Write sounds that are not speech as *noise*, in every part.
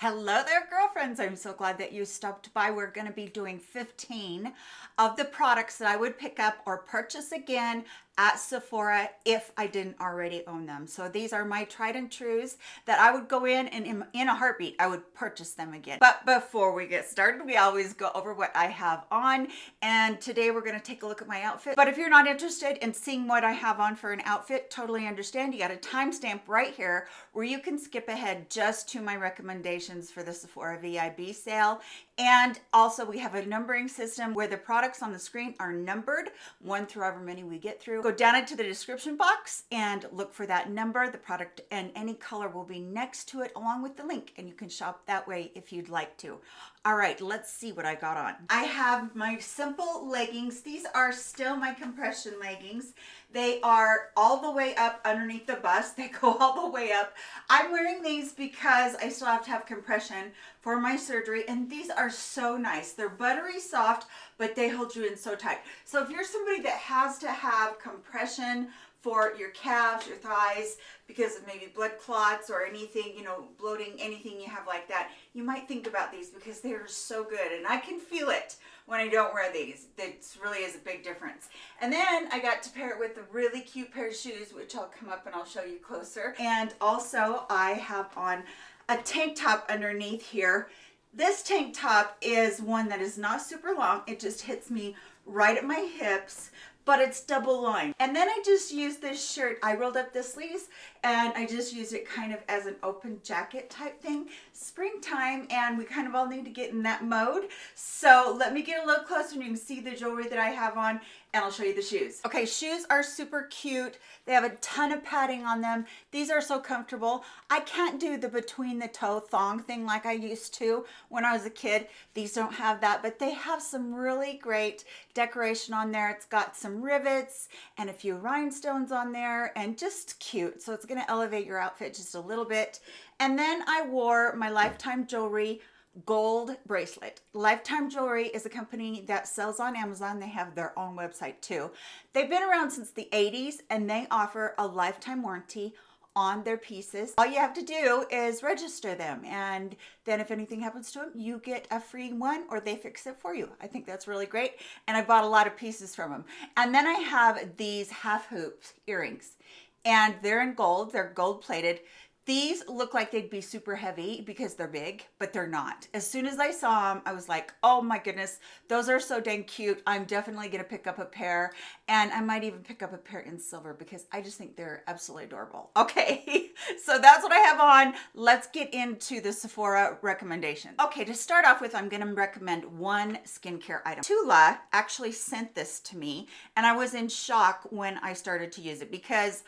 Hello there, girlfriends. I'm so glad that you stopped by. We're going to be doing 15 of the products that I would pick up or purchase again at Sephora if I didn't already own them. So these are my tried and trues that I would go in and in, in, a heartbeat, I would purchase them again. But before we get started, we always go over what I have on. And today we're gonna take a look at my outfit. But if you're not interested in seeing what I have on for an outfit, totally understand. You got a timestamp right here where you can skip ahead just to my recommendations for the Sephora VIB sale. And also we have a numbering system where the products on the screen are numbered, one through however many we get through. Go down into the description box and look for that number. The product and any color will be next to it along with the link and you can shop that way if you'd like to. All right, let's see what I got on. I have my simple leggings. These are still my compression leggings. They are all the way up underneath the bust. *laughs* They go all the way up. I'm wearing these because I still have to have compression for my surgery and these are so nice. They're buttery soft, but they hold you in so tight. So if you're somebody that has to have compression for your calves, your thighs, because of maybe blood clots or anything, you know, bloating, anything you have like that, you might think about these because they're so good. And I can feel it when I don't wear these. It really is a big difference. And then I got to pair it with a really cute pair of shoes, which I'll come up and I'll show you closer. And also I have on a tank top underneath here. This tank top is one that is not super long. It just hits me right at my hips, but it's double lined. And then I just used this shirt. I rolled up the sleeves and I just used it kind of as an open jacket type thing. Springtime and we kind of all need to get in that mode. So let me get a little closer and you can see the jewelry that I have on and I'll show you the shoes. Okay, shoes are super cute. They have a ton of padding on them. These are so comfortable. I can't do the between the toe thong thing like I used to when I was a kid. These don't have that, but they have some really great decoration on there. It's got some rivets and a few rhinestones on there and just cute. So it's gonna elevate your outfit just a little bit. And then I wore my Lifetime jewelry gold bracelet. Lifetime Jewelry is a company that sells on Amazon. They have their own website too. They've been around since the 80s and they offer a lifetime warranty on their pieces. All you have to do is register them and then if anything happens to them, you get a free one or they fix it for you. I think that's really great. And I bought a lot of pieces from them. And then I have these half hoop earrings and they're in gold. They're gold plated. These look like they'd be super heavy because they're big, but they're not. As soon as I saw them, I was like, oh my goodness, those are so dang cute. I'm definitely gonna pick up a pair and I might even pick up a pair in silver because I just think they're absolutely adorable. *laughs* Okay, so that's what I have on. Let's get into the Sephora recommendation. Okay, to start off with, I'm gonna recommend one skincare item. Tula actually sent this to me and I was in shock when I started to use it because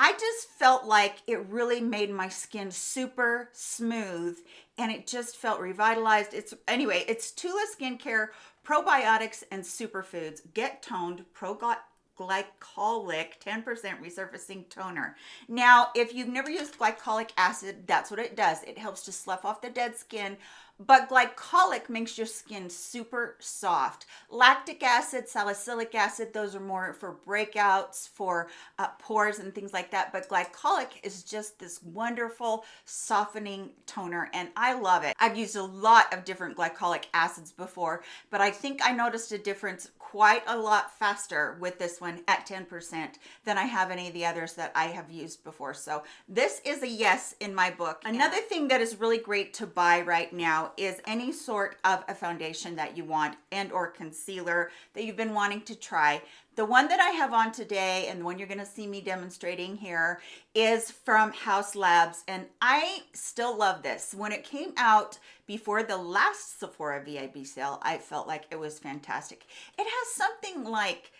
I just felt like it really made my skin super smooth and it just felt revitalized. It's Anyway, it's Tula Skincare Probiotics and Superfoods Get Toned Pro glycolic 10% resurfacing toner. Now, if you've never used glycolic acid, that's what it does. It helps to slough off the dead skin, but glycolic makes your skin super soft. Lactic acid, salicylic acid, those are more for breakouts, for uh, pores and things like that. But glycolic is just this wonderful softening toner and I love it. I've used a lot of different glycolic acids before, but I think I noticed a difference quite a lot faster with this one at 10% than I have any of the others that I have used before. So this is a yes in my book. Another thing that is really great to buy right now is any sort of a foundation that you want and or concealer that you've been wanting to try. The one that I have on today and the one you're going to see me demonstrating here is from Haus Labs and I still love this. When it came out before the last Sephora VIB sale, I felt like it was fantastic. It has something like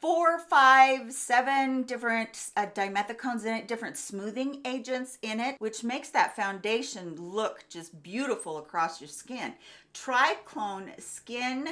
four, five, seven different uh, dimethicones in it, different smoothing agents in it, which makes that foundation look just beautiful across your skin. Triclone Skin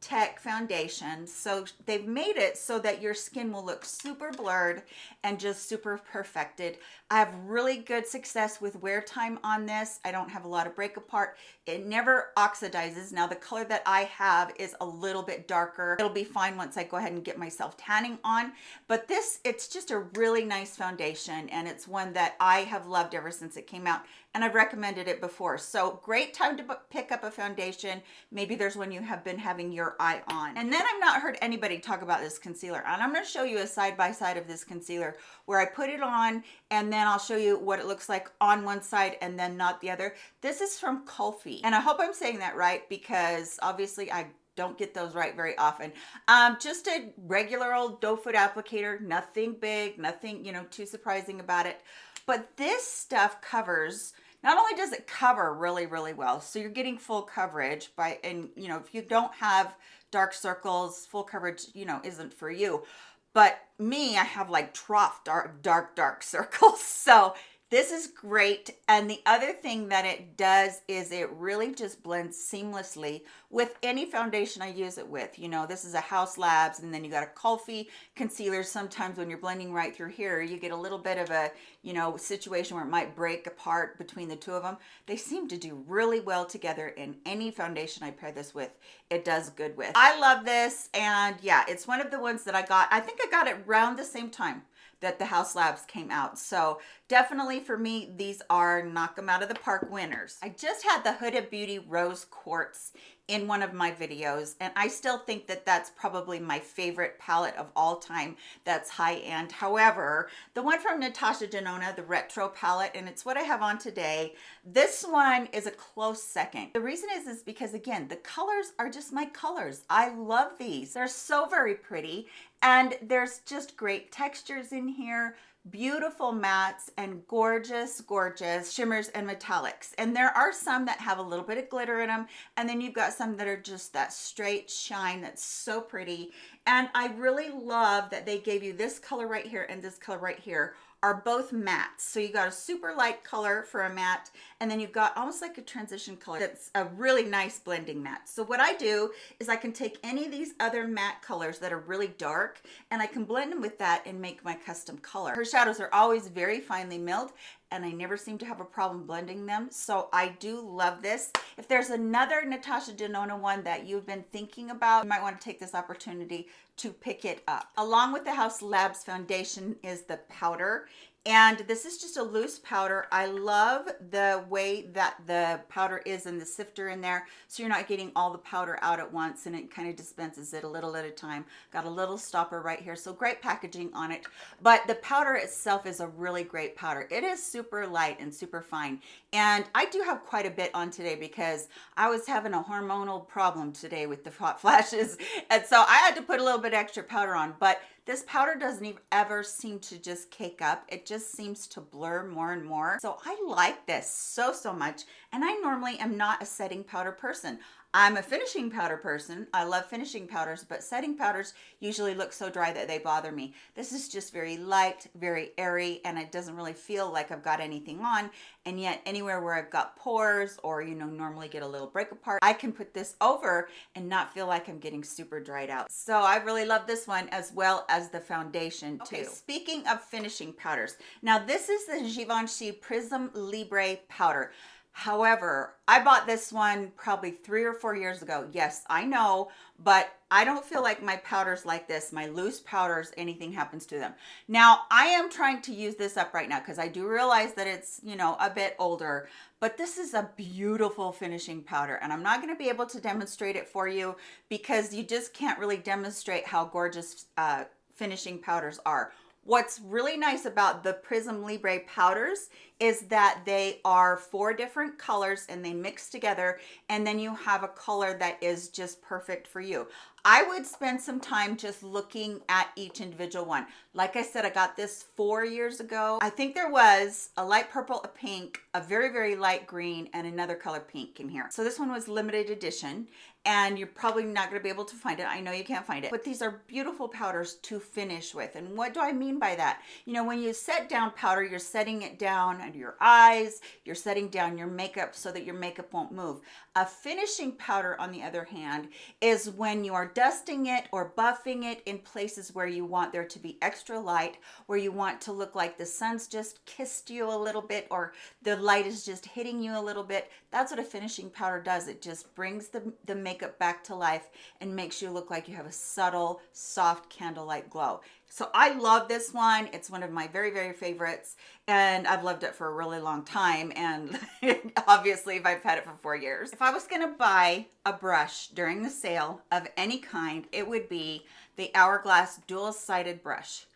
Tech foundation. So they've made it so that your skin will look super blurred and just super perfected. I have really good success with wear time on this. I don't have a lot of break apart. It never oxidizes. Now the color that I have is a little bit darker. It'll be fine once I go ahead and get myself tanning on. But this, it's just a really nice foundation and it's one that I have loved ever since it came out. And I've recommended it before. So great time to pick up a foundation. Maybe there's one you have been having your eye on. And then I've not heard anybody talk about this concealer. And I'm gonna show you a side-by-side -side of this concealer where I put it on and then I'll show you what it looks like on one side and then not the other. This is from Kulfi. And I hope I'm saying that right because obviously I don't get those right very often. Um, just a regular old doe foot applicator, nothing big, nothing, you know, too surprising about it. But this stuff covers, not only does it cover really, really well, so you're getting full coverage by, and you know, if you don't have dark circles, full coverage, you know, isn't for you. But me, I have like trough dark, dark, dark *laughs* circles. So this is great. And the other thing that it does is it really just blends seamlessly with any foundation I use it with. You know, this is a Haus Labs and then you got a Kulfi concealer. Sometimes when you're blending right through here, you get a little bit of a, you know, situation where it might break apart between the two of them. They seem to do really well together in any foundation I pair this with. It does good with. I love this. And yeah, it's one of the ones that I got. I think I got it around the same time that the Haus Labs came out. So definitely for me, these are knock them out of the park winners. I just had the Huda Beauty Rose Quartz in one of my videos and I still think that that's probably my favorite palette of all time that's high-end. However the one from Natasha Denona the retro palette and it's what I have on today. This one is a close second. The reason is is because again the colors are just my colors. I love these. They're so very pretty and there's just great textures in here beautiful mattes and gorgeous, gorgeous shimmers and metallics. And there are some that have a little bit of glitter in them. And then you've got some that are just that straight shine that's so pretty. And I really love that they gave you this color right here and this color right here are both mattes. So you got a super light color for a matte, and then you've got almost like a transition color that's a really nice blending matte. So what I do is I can take any of these other matte colors that are really dark, and I can blend them with that and make my custom color. Her shadows are always very finely milled, and I never seem to have a problem blending them. So I do love this. If there's another Natasha Denona one that you've been thinking about, you might want to take this opportunity to pick it up. Along with the Haus Labs foundation is the powder and this is just a loose powder. I love the way that the powder is in the sifter in there. So you're not getting all the powder out at once and it kind of dispenses it a little at a time. Got a little stopper right here. So great packaging on it. But the powder itself is a really great powder. It is super light and super fine. And I do have quite a bit on today because I was having a hormonal problem today with the hot *laughs* flashes. And so I had to put a little bit extra powder on. But this powder doesn't even ever seem to just cake up. It just seems to blur more and more. So I like this so, so much. And I normally am not a setting powder person. I'm a finishing powder person. I love finishing powders, but setting powders usually look so dry that they bother me. This is just very light, very airy, and it doesn't really feel like I've got anything on. And yet anywhere where I've got pores or, you know, normally get a little break apart, I can put this over and not feel like I'm getting super dried out. So I really love this one as well as the foundation too. Okay, speaking of finishing powders, now this is the Givenchy Prisme Libre powder. However, I bought this one probably three or four years ago. Yes, I know, but I don't feel like my powders like this, my loose powders, anything happens to them. Now, I am trying to use this up right now because I do realize that it's, you know, a bit older, but this is a beautiful finishing powder and I'm not going to be able to demonstrate it for you because you just can't really demonstrate how gorgeous uh, finishing powders are What's really nice about the Prisme Libre powders is that they are four different colors and they mix together and then you have a color that is just perfect for you. I would spend some time just looking at each individual one. Like I said, I got this four years ago. I think there was a light purple, a pink, a very, very light green, and another color pink in here. So this one was limited edition and you're probably not going to be able to find it. I know you can't find it, but these are beautiful powders to finish with. And what do I mean by that? You know, when you set down powder, you're setting it down under your eyes, you're setting down your makeup so that your makeup won't move. A finishing powder, on the other hand, is when you are dusting it or buffing it in places where you want there to be extra light, where you want to look like the sun's just kissed you a little bit or the light is just hitting you a little bit. That's what a finishing powder does. It just brings the, the makeup back to life and makes you look like you have a subtle, soft candlelight glow. So I love this one. It's one of my very, very favorites. And I've loved it for a really long time. And *laughs* obviously, if I've had it for four years. If I was going to buy a brush during the sale of any kind, it would be the Hourglass dual-sided brush.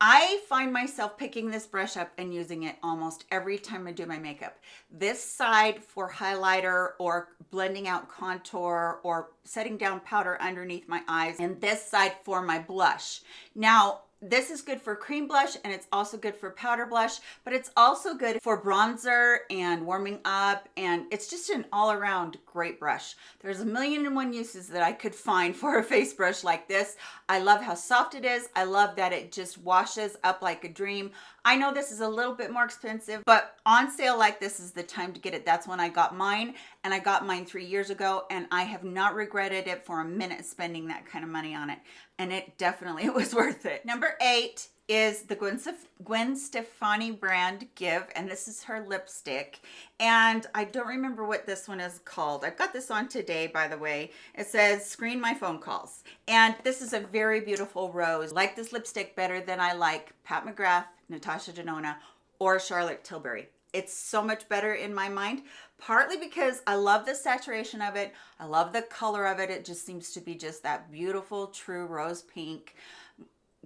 I find myself picking this brush up and using it almost every time I do my makeup. This side for highlighter or blending out contour or setting down powder underneath my eyes and this side for my blush. Now, this is good for cream blush and it's also good for powder blush, but it's also good for bronzer and warming up. And it's just an all around great brush. There's a million and one uses that I could find for a *laughs* face brush like this. I love how soft it is. I love that it just washes up like a dream. I know this is a little bit more expensive, but on sale like this is the time to get it. That's when I got mine and I got mine three years ago and I have not regretted it for a minute spending that kind of money on it. And it definitely *laughs* was worth it. Number eight is the Gwen, Gwen Stefani brand GXVE, and this is her lipstick. And I don't remember what this one is called. I've got this on today, by the way. It says, screen my phone calls. And this is a very beautiful rose. Like this lipstick better than I like Pat McGrath, Natasha Denona, or Charlotte Tilbury. It's so much better in my mind, partly because I love the saturation of it. I love the color of it. It just seems to be just that beautiful, true rose pink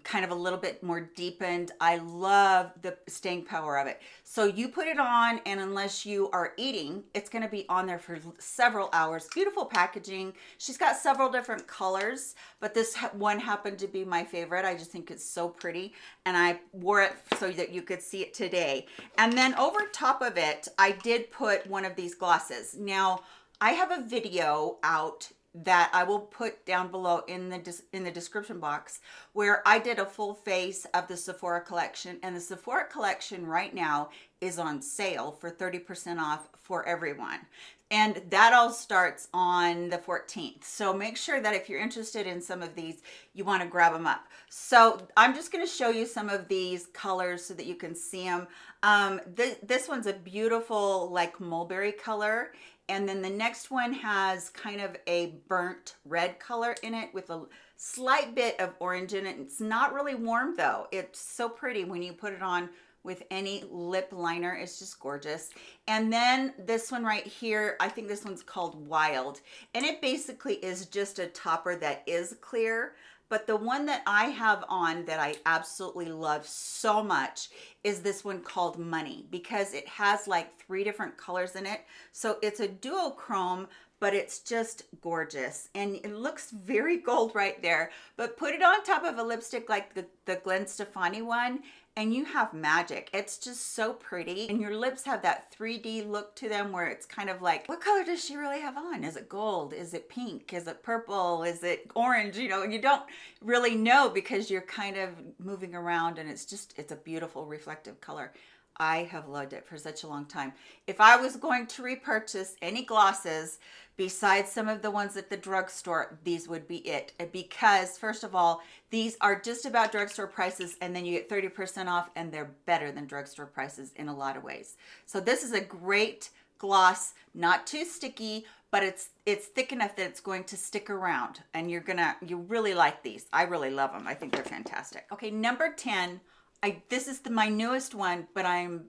kind of a little bit more deepened. I love the staying power of it. So you put it on and unless you are eating, it's gonna be on there for several hours. Beautiful packaging. She's got several different colors, but this one happened to be my favorite. I just think it's so pretty and I wore it so that you could see it today. And then over top of it, I did put one of these glosses. Now, I have a video out that I will put down below in the in the description box where I did a full face of the Sephora collection and the Sephora collection right now is on sale for 30% off for everyone. And that all starts on the 14th so make sure that if you're interested in some of these you want to grab them up. So i'm just going to show you some of these colors so that you can see them um th this one's a beautiful like mulberry color and then the next one has kind of a burnt red color in it with a slight bit of orange in it. It's not really warm though. It's so pretty when you put it on with any lip liner. It's just gorgeous. And then this one right here, I think this one's called Wild. And it basically is just a topper that is clear. But the one that I have on that I absolutely love so much is this one called Money because it has like three different colors in it. So it's a duochrome, but it's just gorgeous and it looks very *laughs* gold right there but put it on top of a lipstick like the, the Gwen Stefani one and you have magic. It's just so pretty. And your lips have that 3D look to them where it's kind of like, what color does she really have on? Is it gold? Is it pink? Is it purple? Is it orange? You know, you don't really know because you're kind of moving around and it's just, it's a beautiful reflective color. I have loved it for such a long time. If I was going to repurchase any glosses besides some of the ones at the drugstore, these would be it. Because first of all, these are just about drugstore prices and then you get 30% off and they're better than drugstore prices in a lot of ways. So this is a great gloss, not too sticky, but it's it's thick enough that it's going to stick around and you're gonna, you really like these. I really love them. I think they're fantastic. Okay, number 10 I this is the, my newest one, but I'm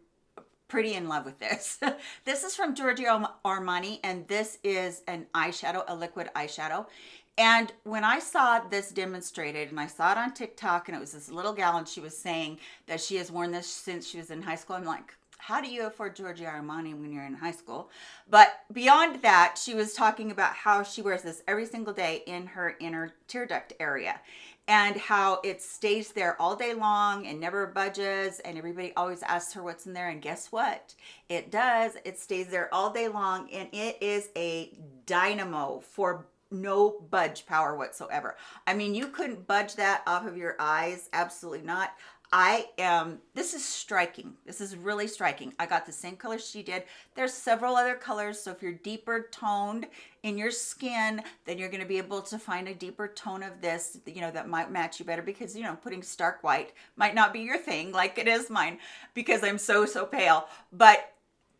pretty in love with this. *laughs* this is from Giorgio Armani, and this is an eyeshadow, a liquid eyeshadow. And when I saw this demonstrated, and I saw it on TikTok, and it was this little gal, and she was saying that she has worn this since she was in high school, I'm like, how do you afford Giorgio Armani when you're in high school? But beyond that, she was talking about how she wears this every single day in her inner tear duct area and how it stays there all day long and never budges and everybody always asks her what's in there and guess what it does it stays there all day long and it is a dynamo for no budge power whatsoever i mean you couldn't budge that off of your eyes absolutely not I am, this is striking. This is really striking. I got the same color she did. There's several other colors. So if you're deeper toned in your skin, then you're going to be able to find a deeper tone of this, you know, that might match you better because, you know, putting stark white might not be your thing like it is mine because I'm so, so pale. But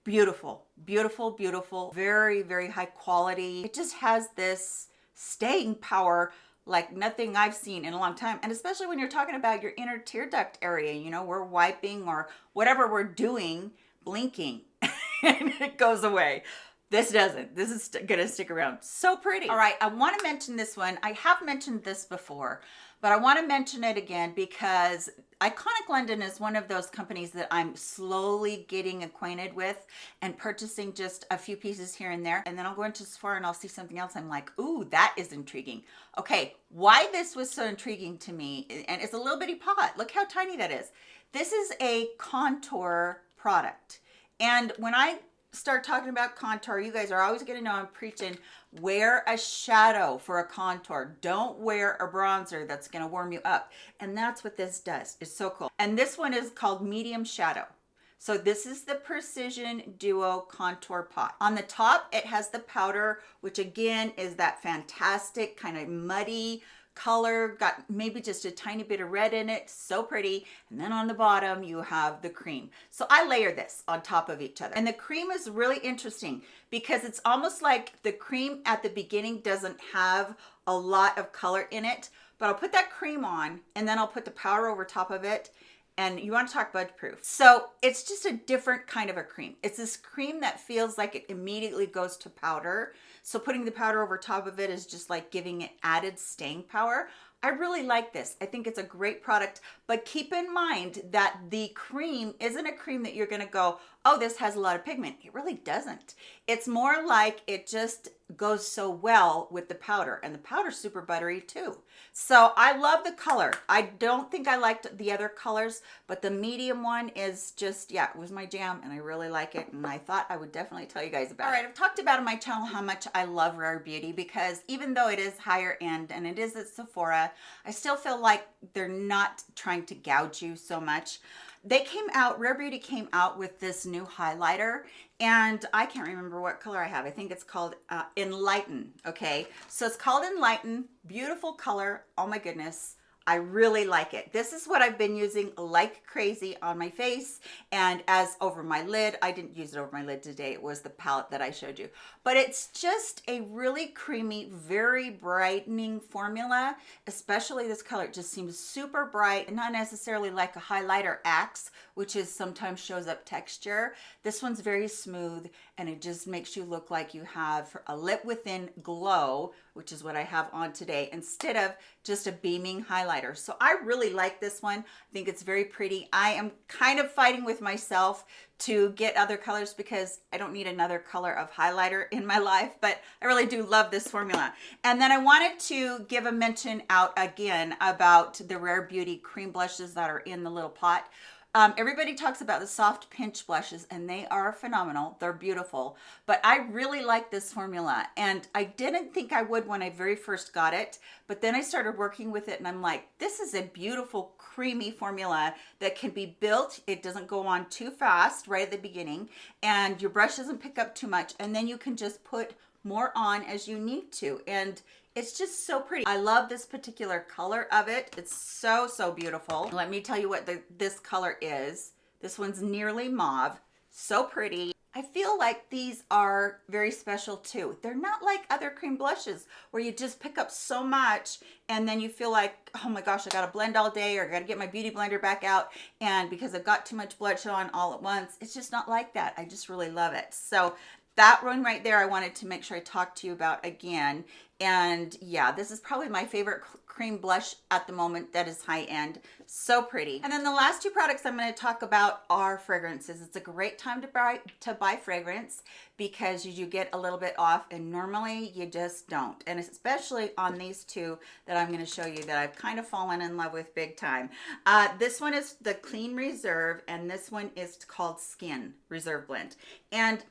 beautiful, beautiful, beautiful, very, very high quality. It just has this staying power like nothing I've seen in a long time. And especially when you're talking about your inner tear duct area, you know, we're wiping or whatever we're doing, blinking, *laughs* and it goes away. This doesn't. This is gonna stick around. So pretty. All right, I wanna mention this one. I have mentioned this before, but I wanna mention it again because Iconic London is one of those companies that I'm slowly getting acquainted with and purchasing just a few pieces here and there. And then I'll go into Sephora and I'll see something else. I'm like, ooh, that is intriguing. Okay, why this was so intriguing to me, and it's a little bitty pot. Look how tiny that is. This is a contour product. And when I start talking about contour, you guys are always gonna know I'm preaching, wear a shadow for a contour. Don't wear a bronzer that's gonna warm you up. And that's what this does, it's so cool. And this one is called medium shadow. So this is the Precision Duo Contour Pot. On the top, it has the powder, which again is that fantastic kind of muddy, color, got maybe just a tiny bit of red in it, so pretty. And then on the bottom, you have the cream. So I layer this on top of each other. And the cream is really interesting because it's almost like the cream at the beginning doesn't have a lot of color in it, but I'll put that cream on and then I'll put the powder over top of it and you want to talk bud proof. So it's just a different kind of a cream. It's this cream that feels like it immediately goes to powder. So putting the powder over top of it is just like giving it added staying power. I really like this. I think it's a great product, but keep in mind that the cream isn't a cream that you're gonna go, oh, this has a lot of pigment. It really doesn't. It's more like it just goes so well with the powder and the powder's super buttery too. So I love the color. I don't think I liked the other colors, but the medium one is just, yeah, it was my jam and I really like it. And I thought I would definitely tell you guys about All it. All right, I've talked about on my channel how much I love Rare Beauty because even though it is higher end and it is at Sephora, I still feel like they're not trying to gouge you so much they came out rare beauty came out with this new highlighter and i can't remember what color i have. I think it's called uh, enlighten okay? So it's called enlighten beautiful color oh my goodness I really like it. This is what I've been using like crazy on my face and as over my lid. I didn't use it over my lid today. It was the palette that I showed you. But it's just a really creamy, very brightening formula, especially this color. It just seems super bright and not necessarily like a highlighter axe, which is sometimes shows up texture. This one's very smooth and it just makes you look like you have a lip within glow, which is what I have on today, instead of just a beaming highlighter. So I really like this one. I think it's very pretty. I am kind of fighting with myself to get other colors because I don't need another color of highlighter in my *laughs* life, but I really do love this formula. And then I wanted to give a mention out again about the Rare Beauty cream blushes that are in the little pot. Um, everybody talks about the soft pinch blushes and they are phenomenal. They're beautiful, but I really like this formula and I didn't think I would when I very first got it, but then I started working with it and I'm like, this is a beautiful creamy formula that can be built. It doesn't go on too fast right at the beginning and your brush doesn't pick up too much and then you can just put more on as you need to. And it's just so pretty. I love this particular color of it. It's so, so beautiful. Let me tell you what the, this color is. This one's nearly mauve. So pretty. I feel like these are very special too. They're not like other cream blushes where you just pick up so much and then you feel like, oh my gosh, I got to blend all day or I got to get my beauty blender back out. And because I've got too much blush on all at once, it's just not like that. I just really love it. So that one right there, I wanted to make sure I talked to you about again. And yeah, this is probably my favorite cream blush at the moment that is high end. So pretty. And then the last two products I'm going to talk about are fragrances. It's a great time to buy, to buy fragrance because you get a little bit off and normally you just don't. And especially on these two that I'm going to show you that I've kind of fallen in love with big time. Uh, this one is the Clean Reserve and this one is called Skin Reserve Blend. And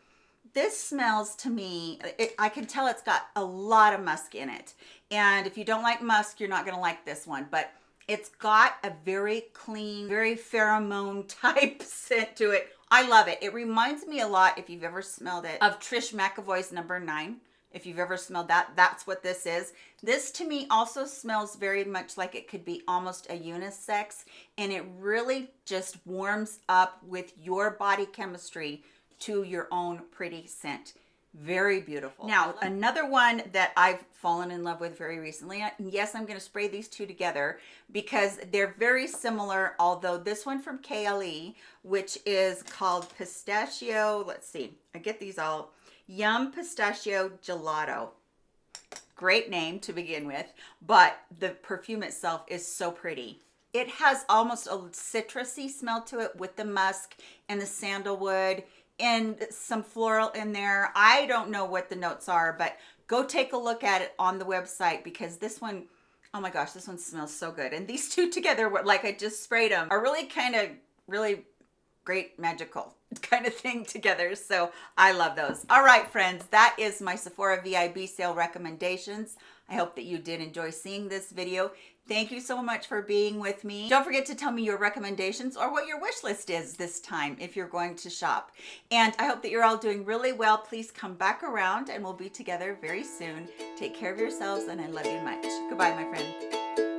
this smells to me, it, I can tell it's got a lot of musk in it. And if you don't like musk, you're not gonna like this one, but it's got a very clean, very pheromone *laughs* type scent to it. I love it. It reminds me a lot, if you've ever smelled it, of Trish McEvoy's number nine. If you've ever smelled that, that's what this is. This to me also smells very much like it could be almost a unisex and it really just warms up with your body chemistry to your own pretty scent. Very beautiful. Now, another one that I've fallen in love with very recently. Yes, I'm going to spray these two together because they're very similar, although this one from Kayali, which is called Pistachio, let's see, I get these all, Yum Pistachio Gelato. Great name to begin with, but the perfume itself is so pretty. It has almost a citrusy smell to it with the musk and the sandalwood and some floral in there. I don't know what the notes are, but go take a look at it on the website because this one, oh my gosh, this one smells so good. And these *laughs* two together, like I just sprayed them, are really kind of really great magical *laughs* kind of thing together. So I love those. All right, friends, that is my Sephora VIB sale recommendations. I hope that you did enjoy seeing this video. Thank you so much for being with me. Don't forget to tell me your recommendations or what your wish list is this time if you're going to shop. And I hope that you're all doing really well. Please come back around and we'll be together very soon. Take care of yourselves and I love you much. Goodbye, my friend.